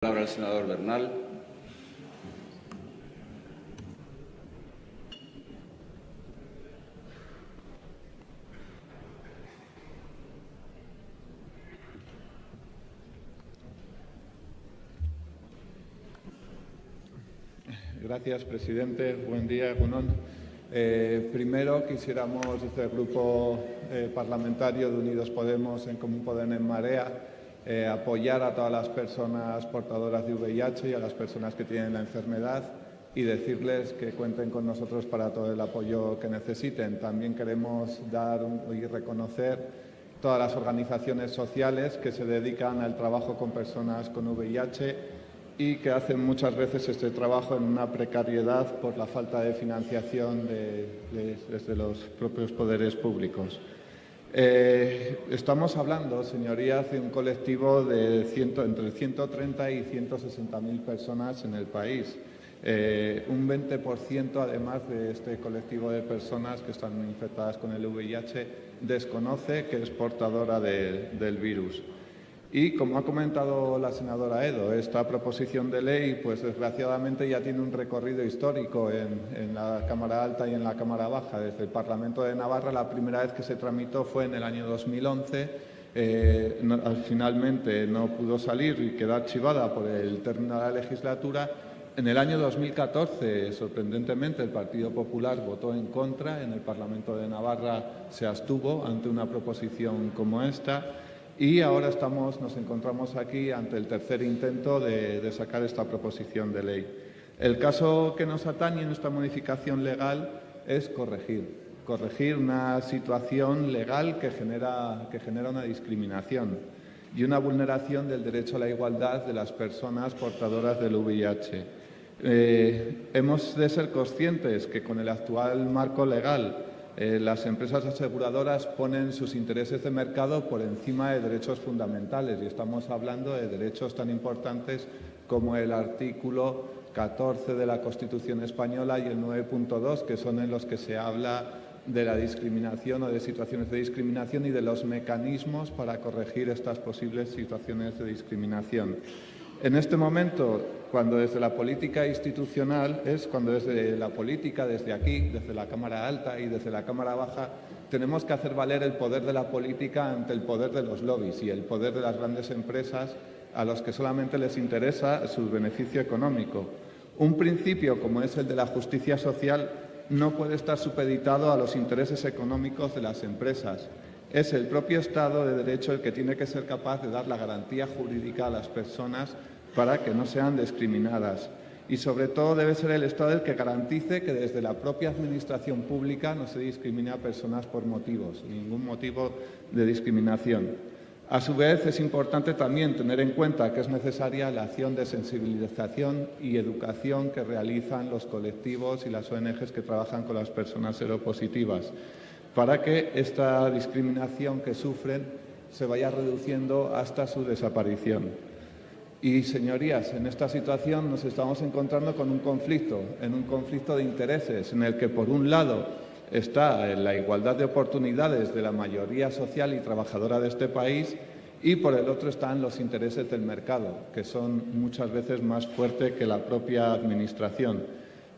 palabra al senador Bernal. Gracias, presidente. Buen día, Gunón. Eh, primero, quisiéramos, desde el Grupo eh, Parlamentario de Unidos Podemos en Común Podem en Marea, eh, apoyar a todas las personas portadoras de VIH y a las personas que tienen la enfermedad y decirles que cuenten con nosotros para todo el apoyo que necesiten. También queremos dar y reconocer todas las organizaciones sociales que se dedican al trabajo con personas con VIH y que hacen muchas veces este trabajo en una precariedad por la falta de financiación desde los propios poderes públicos. Eh, estamos hablando, señorías, de un colectivo de entre 130 y 160 mil personas en el país. Eh, un 20% además de este colectivo de personas que están infectadas con el VIH desconoce que es portadora del virus. Y como ha comentado la senadora Edo, esta proposición de ley, pues desgraciadamente ya tiene un recorrido histórico en, la Cámara Alta y en la Cámara Baja. Desde el Parlamento de Navarra la primera vez que se tramitó fue en el año 2011. Eh, finalmente no pudo salir y quedó archivada por el término de la legislatura. En el año 2014, sorprendentemente, el Partido Popular votó en contra. En el Parlamento de Navarra se abstuvo ante una proposición como esta. Y ahora estamos, nos encontramos aquí ante el tercer intento de, sacar esta proposición de ley. El caso que nos atañe en esta modificación legal es corregir, corregir una situación legal que genera, que genera una discriminación y una vulneración del derecho a la igualdad de las personas portadoras del VIH. Eh, hemos de ser conscientes que con el actual marco legal eh, las empresas aseguradoras ponen sus intereses de mercado por encima de derechos fundamentales y estamos hablando de derechos tan importantes como el artículo 14 de la Constitución española y el 9.2, que son en los que se habla de la discriminación o de situaciones de discriminación y de los mecanismos para corregir estas posibles situaciones de discriminación. En este momento, cuando desde la política institucional, es cuando desde la política, desde aquí, desde la Cámara Alta y desde la Cámara Baja, tenemos que hacer valer el poder de la política ante el poder de los lobbies y el poder de las grandes empresas a los que solamente les interesa su beneficio económico. Un principio como es el de la justicia social no puede estar supeditado a los intereses económicos de las empresas. Es el propio Estado de Derecho el que tiene que ser capaz de dar la garantía jurídica a las personas para que no sean discriminadas. Y sobre todo debe ser el Estado el que garantice que desde la propia Administración pública no se discrimine a personas por motivos, ningún motivo de discriminación. A su vez, es importante también tener en cuenta que es necesaria la acción de sensibilización y educación que realizan los colectivos y las ONGs que trabajan con las personas seropositivas, para que esta discriminación que sufren se vaya reduciendo hasta su desaparición. Y, señorías, en esta situación nos estamos encontrando con un conflicto, en un conflicto de intereses, en el que, por un lado, está la igualdad de oportunidades de la mayoría social y trabajadora de este país y, por el otro, están los intereses del mercado, que son muchas veces más fuertes que la propia Administración.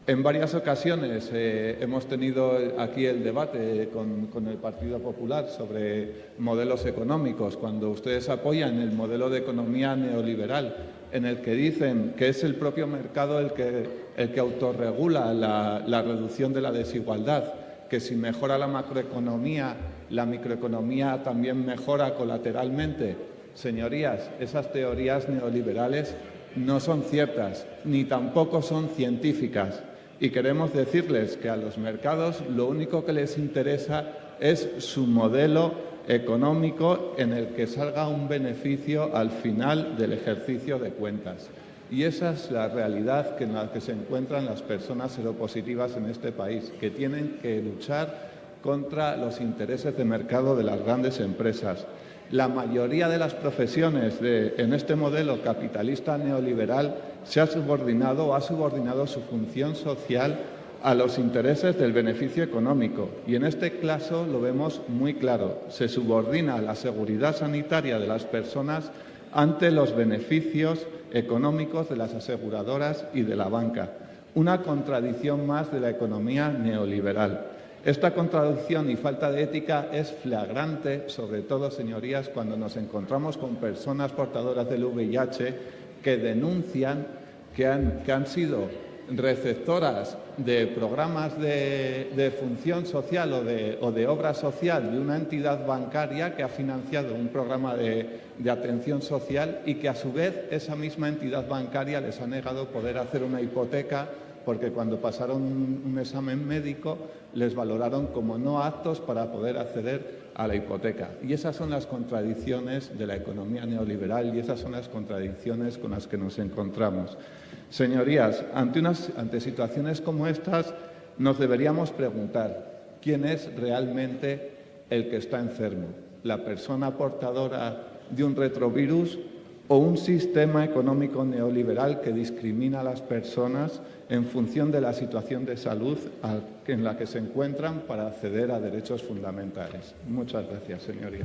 En varias ocasiones eh, hemos tenido aquí el debate con, el Partido Popular sobre modelos económicos, cuando ustedes apoyan el modelo de economía neoliberal, en el que dicen que es el propio mercado el que, autorregula la, la reducción de la desigualdad, que si mejora la macroeconomía, la microeconomía también mejora colateralmente. Señorías, esas teorías neoliberales no son ciertas, ni tampoco son científicas y queremos decirles que a los mercados lo único que les interesa es su modelo económico en el que salga un beneficio al final del ejercicio de cuentas. Y esa es la realidad en la que se encuentran las personas seropositivas en este país, que tienen que luchar contra los intereses de mercado de las grandes empresas. La mayoría de las profesiones en este modelo capitalista neoliberal se ha subordinado o ha subordinado su función social a los intereses del beneficio económico. Y en este caso lo vemos muy claro. Se subordina la seguridad sanitaria de las personas ante los beneficios económicos de las aseguradoras y de la banca. Una contradicción más de la economía neoliberal. Esta contradicción y falta de ética es flagrante, sobre todo, señorías, cuando nos encontramos con personas portadoras del VIH que denuncian que han, sido receptoras de programas de, función social o de, obra social de una entidad bancaria que ha financiado un programa de, atención social y que a su vez esa misma entidad bancaria les ha negado poder hacer una hipoteca porque cuando pasaron un, examen médico les valoraron como no aptos para poder acceder a la hipoteca. Y esas son las contradicciones de la economía neoliberal y esas son las contradicciones con las que nos encontramos. Señorías, ante, unas, ante situaciones como estas nos deberíamos preguntar quién es realmente el que está enfermo, la persona portadora de un retrovirus o un sistema económico neoliberal que discrimina a las personas en función de la situación de salud en la que se encuentran para acceder a derechos fundamentales. Muchas gracias, señoría.